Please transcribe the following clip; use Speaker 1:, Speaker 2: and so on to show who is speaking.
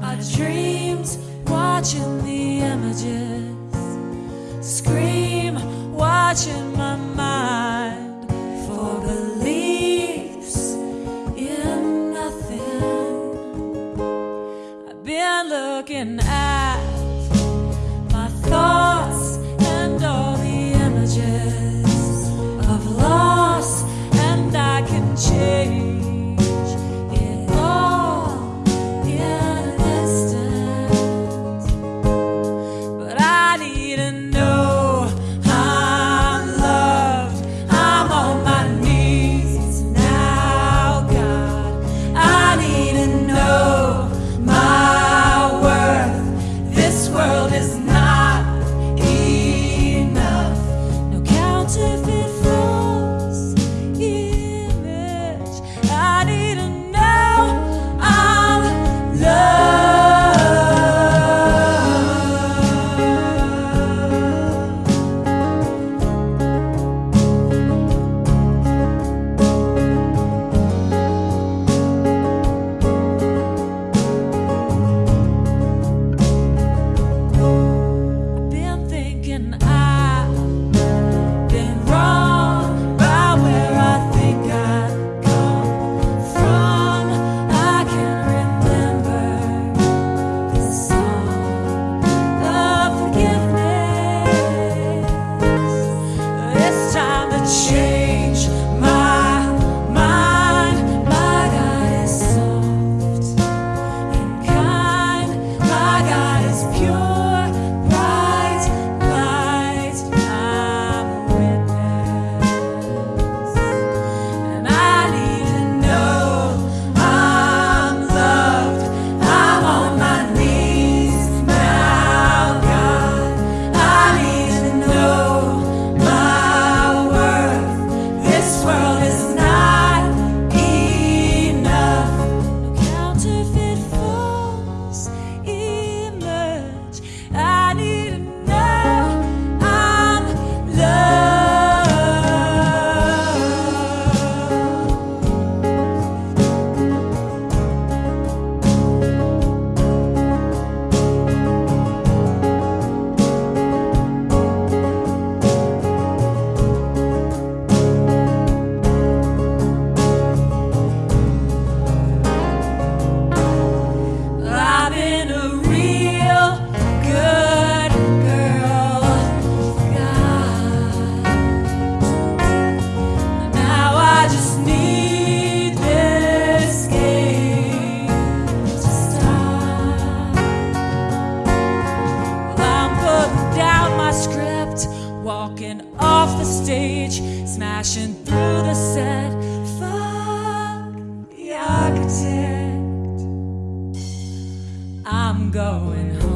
Speaker 1: My dreams watching the images, scream watching my mind for beliefs in nothing. I've been looking at. Time walking off the stage, smashing through the set. Fuck the architect. I'm going home.